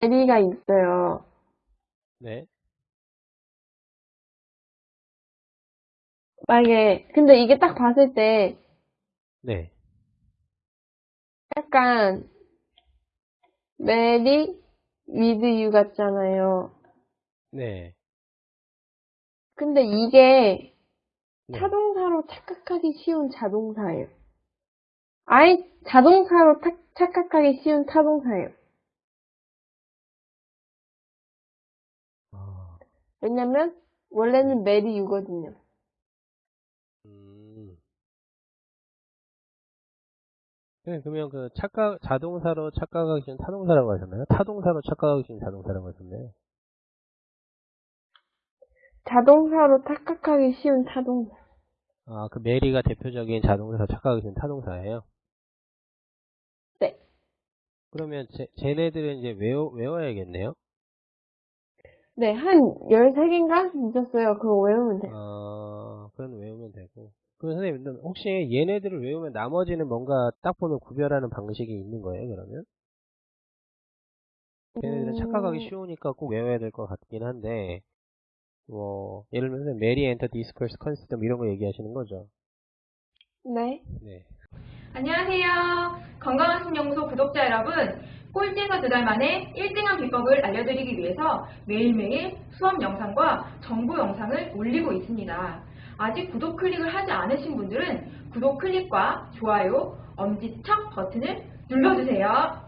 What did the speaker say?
marry가 있어요. 네. 만약에, 근데 이게 딱 봤을 때 네. 약간 marry with you 같잖아요. 네. 근데 이게 네. 타동사로 착각하기 쉬운 자동사예요. 아예 자동사로 타- 착각하기 쉬운 타동사예요. 왜냐면 원래는 marry you거든요. 음. 네, 그러면 그 착각, 자동사로 착각하기 쉬운 타동사라고 하셨나요? 타동사로 착각하기 쉬운 자동사라고 하셨나요? 자동사로 착각하기 쉬운 타동사. 아, 그 메리가 대표적인 자동사 착각하기 쉬운 타동사예요? 네. 그러면 제, 쟤네들은 이제 외워, 외워야겠네요? 네, 한 13개인가 있었어요. 그거 외우면 돼요. 어, 그건 외우면 되고. 그 선생님, 혹시 얘네들을 외우면 나머지는 뭔가 딱 보면 구별하는 방식이 있는 거예요, 그러면? 얘네들은 착각하기 음, 쉬우니까 꼭 외워야 될 것 같긴 한데, 뭐, 예를 들면 marry enter discuss consist 이런 거 얘기하시는 거죠? 네. 네. 안녕하세요. 건강한 신연구소 구독자 여러분. 꼴찌에서 두 달 만에 1등한 비법을 알려드리기 위해서 매일매일 수업 영상과 정보 영상을 올리고 있습니다. 아직 구독 클릭을 하지 않으신 분들은 구독 클릭과 좋아요, 엄지척 버튼을 눌러주세요.